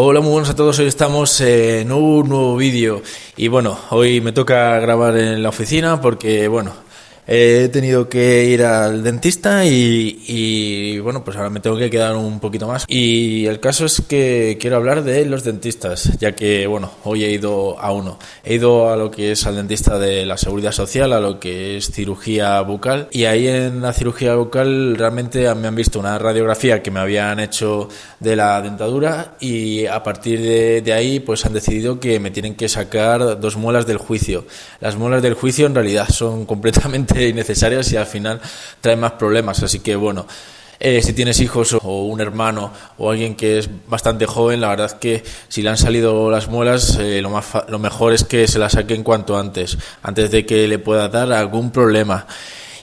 Hola, muy buenos a todos. Hoy estamos en un nuevo vídeo y bueno, hoy me toca grabar en la oficina porque bueno, he tenido que ir al dentista y, bueno, pues ahora me tengo que quedar un poquito más. Y el caso es que quiero hablar de los dentistas, ya que bueno, hoy he ido a uno. He ido a lo que es al dentista de la seguridad social, a lo que es cirugía bucal. Y ahí en la cirugía bucal realmente me han visto una radiografía que me habían hecho de la dentadura y a partir de, de ahí pues han decidido que me tienen que sacar dos muelas del juicio. Las muelas del juicio en realidad son completamente innecesarias y al final traen más problemas. Así que bueno, eh, si tienes hijos o un hermano o alguien que es bastante joven, la verdad que si le han salido las muelas, eh, lo, más lo mejor es que se las saquen cuanto antes, antes de que le pueda dar algún problema.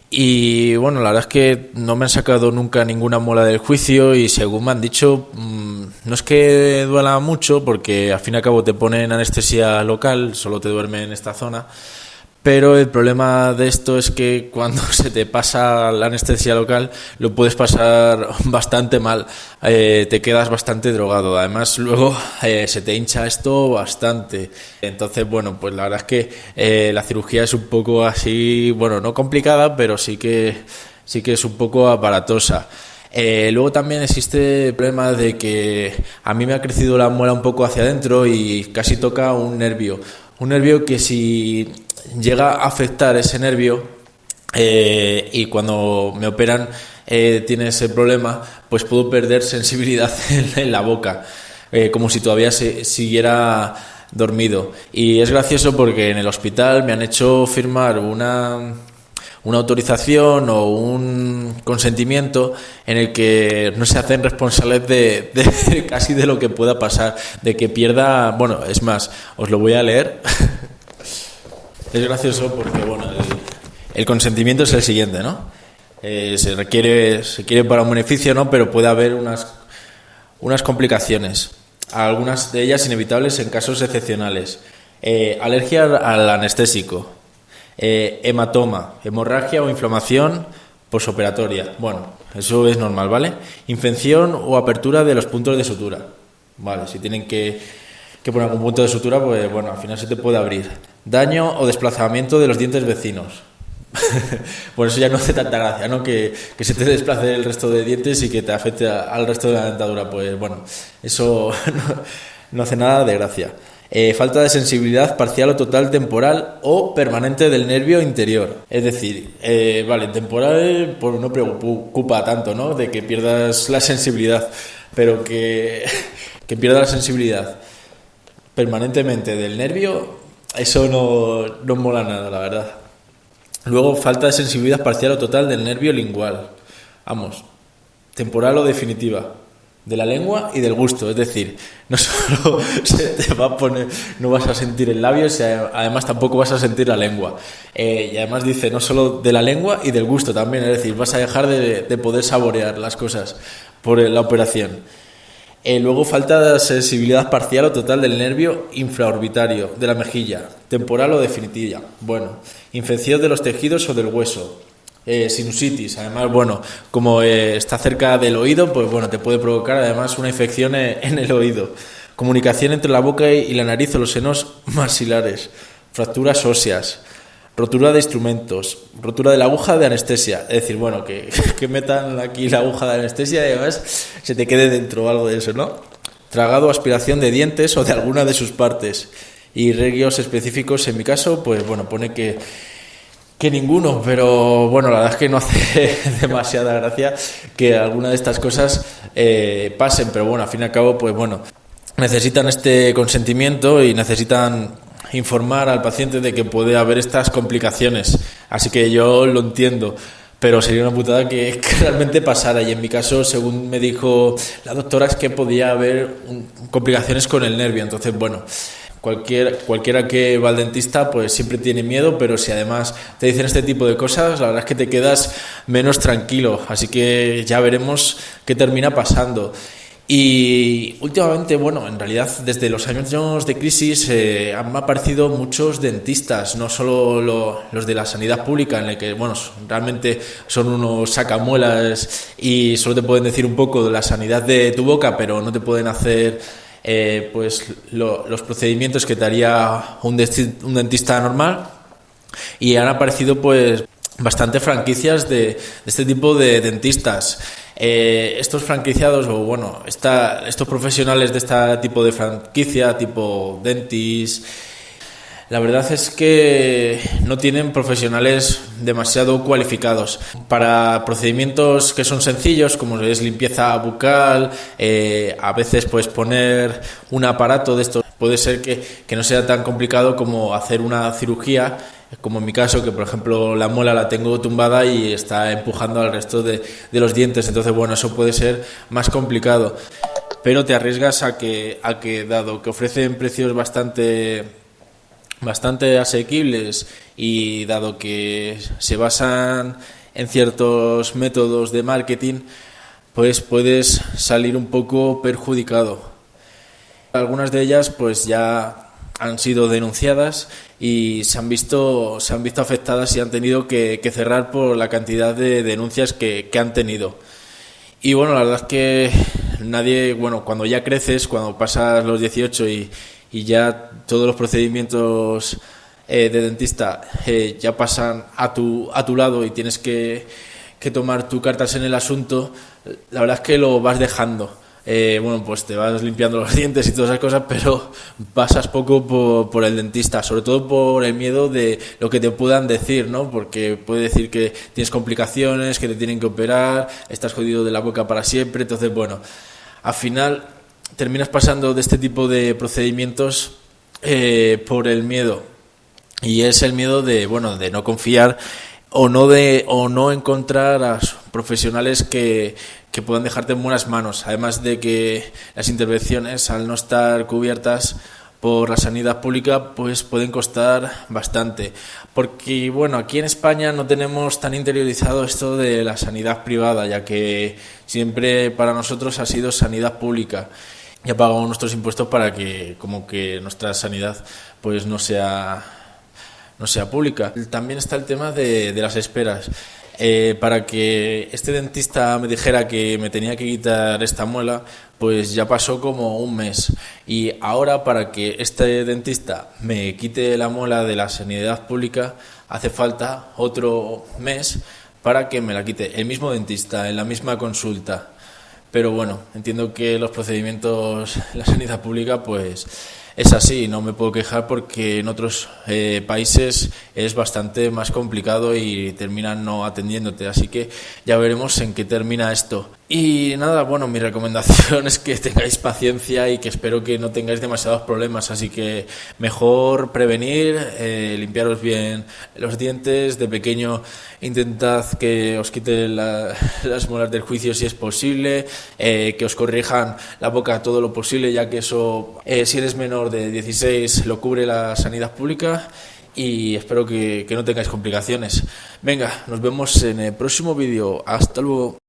Y bueno, la verdad es que no me han sacado nunca ninguna muela del juicio y según me han dicho, mm, no es que duela mucho porque al fin y al cabo te ponen anestesia local, solo te duerme en esta zona pero el problema de esto es que cuando se te pasa la anestesia local lo puedes pasar bastante mal, eh, te quedas bastante drogado, además luego eh, se te hincha esto bastante, entonces bueno, pues la verdad es que eh, la cirugía es un poco así, bueno, no complicada, pero sí que, sí que es un poco aparatosa. luego también existe el problema de que a mí me ha crecido la muela un poco hacia adentro y casi toca un nervio. Un nervio que si llega a afectar ese nervio eh, y cuando me operan eh, tiene ese problema, pues puedo perder sensibilidad en, la boca, eh, como si todavía se, siguiera dormido. Y es gracioso porque en el hospital me han hecho firmar una, una autorización o un consentimiento en el que no se hacen responsables de, de, casi de lo que pueda pasar, de que pierda, bueno, es más, os lo voy a leer. Es gracioso porque, bueno, el, consentimiento es el siguiente, ¿no? Eh, se requiere, se quiere para un beneficio, ¿no? Pero puede haber unas, unas complicaciones, algunas de ellas inevitables en casos excepcionales. Eh, alergia al anestésico, eh, hematoma, hemorragia o inflamación posoperatoria. Bueno, eso es normal, ¿vale? Infección o apertura de los puntos de sutura. Vale, si tienen que, que poner algún punto de sutura, pues bueno, al final se te puede abrir daño o desplazamiento de los dientes vecinos. Por eso ya no hace tanta gracia, ¿no? Que, se te desplace el resto de dientes y que te afecte al resto de la dentadura. Pues bueno, eso no, hace nada de gracia. Eh, falta de sensibilidad parcial o total temporal o permanente del nervio interior. Es decir, eh, vale, temporal pues no preocupa tanto, ¿no? De que pierdas la sensibilidad, pero que, que la sensibilidad permanentemente del nervio eso no, no mola nada, la verdad. Luego, falta de sensibilidad parcial o total del nervio lingual. Vamos, temporal o definitiva. De la lengua y del gusto. Es decir, no solo se te va a poner, no vas a sentir el labio, además tampoco vas a sentir la lengua. Eh, y además dice, no solo de la lengua y del gusto también. Es decir, vas a dejar de, de poder saborear las cosas por la operación. Eh, luego falta sensibilidad parcial o total del nervio infraorbitario de la mejilla, temporal o definitiva. Bueno, infección de los tejidos o del hueso. Eh, sinusitis, además, bueno, como eh, está cerca del oído, pues bueno, te puede provocar además una infección en el oído. Comunicación entre la boca y la nariz o los senos maxilares. Fracturas óseas rotura de instrumentos, rotura de la aguja de anestesia. Es decir, bueno, que, que metan aquí la aguja de anestesia y además se te quede dentro algo de eso, ¿no? Tragado o aspiración de dientes o de alguna de sus partes. Y regios específicos, en mi caso, pues bueno, pone que, que ninguno, pero bueno, la verdad es que no hace demasiada gracia que alguna de estas cosas eh, pasen, pero bueno, al fin y al cabo, pues bueno, necesitan este consentimiento y necesitan informar al paciente de que puede haber estas complicaciones. Así que yo lo entiendo, pero sería una putada que, realmente pasara. Y en mi caso, según me dijo la doctora, es que podía haber complicaciones con el nervio. Entonces, bueno. Cualquier, cualquiera que va al dentista pues siempre tiene miedo, pero si además te dicen este tipo de cosas, la verdad es que te quedas menos tranquilo. Así que ya veremos qué termina pasando. Y últimamente, bueno, en realidad desde los años de crisis eh, han aparecido muchos dentistas, no solo los de la sanidad pública, en el que, bueno, realmente son unos sacamuelas y solo te pueden decir un poco de la sanidad de tu boca, pero no te pueden hacer eh, pues los procedimientos que te haría un, dentista normal y han aparecido pues bastante franquicias de, este tipo de dentistas. Eh, estos franquiciados, o bueno, estos profesionales de este tipo de franquicia, tipo dentis, la verdad es que no tienen profesionales demasiado cualificados. Para procedimientos que son sencillos, como es limpieza bucal, eh, a veces pues poner un aparato de estos puede ser que, no sea tan complicado como hacer una cirugía como en mi caso, que por ejemplo la muela la tengo tumbada y está empujando al resto de, de, los dientes, entonces bueno, eso puede ser más complicado. Pero te arriesgas a que, a que dado que ofrecen precios bastante bastante asequibles y dado que se basan en ciertos métodos de marketing, pues puedes salir un poco perjudicado. Algunas de ellas pues ya han sido denunciadas y se han visto, se han visto afectadas y han tenido que, cerrar por la cantidad de denuncias que, han tenido. Y bueno, la verdad es que nadie, bueno, cuando ya creces, cuando pasas los 18 y, y ya todos los procedimientos eh, de dentista eh, ya pasan a tu, a tu lado y tienes que, que, tomar tus cartas en el asunto, la verdad es que lo vas dejando. Eh, bueno, pues te vas limpiando los dientes y todas esas cosas, pero pasas poco por, el dentista, sobre todo por el miedo de lo que te puedan decir, ¿no? Porque puede decir que tienes complicaciones, que te tienen que operar, estás jodido de la boca para siempre, entonces, bueno, al final terminas pasando de este tipo de procedimientos eh, por el miedo. Y es el miedo de, bueno, de no confiar o no, de, o no encontrar a profesionales que, que puedan dejarte en buenas manos. Además de que las intervenciones, al no estar cubiertas por la sanidad pública pues pueden costar bastante porque bueno aquí en España no tenemos tan interiorizado esto de la sanidad privada ya que siempre para nosotros ha sido sanidad pública ya pagamos nuestros impuestos para que como que nuestra sanidad pues no sea no sea pública. También está el tema de, de las esperas. Eh, para que este dentista me dijera que me tenía que quitar esta muela, pues ya pasó como un mes. Y ahora para que este dentista me quite la muela de la sanidad pública, hace falta otro mes para que me la quite el mismo dentista en la misma consulta. Pero bueno, entiendo que los procedimientos en la sanidad pública pues es así, no me puedo quejar porque en otros eh, países es bastante más complicado y terminan no atendiéndote, así que ya veremos en qué termina esto. Y nada, bueno, mi recomendación es que tengáis paciencia y que espero que no tengáis demasiados problemas, así que mejor prevenir, eh, limpiaros bien los dientes, de pequeño intentad que os quiten las molas del juicio si es posible, eh, que os corrijan la boca todo lo posible, ya que eso, eh, si eres menor de 16, lo cubre la sanidad pública y espero que, que no tengáis complicaciones. Venga, nos vemos en el próximo vídeo. Hasta luego.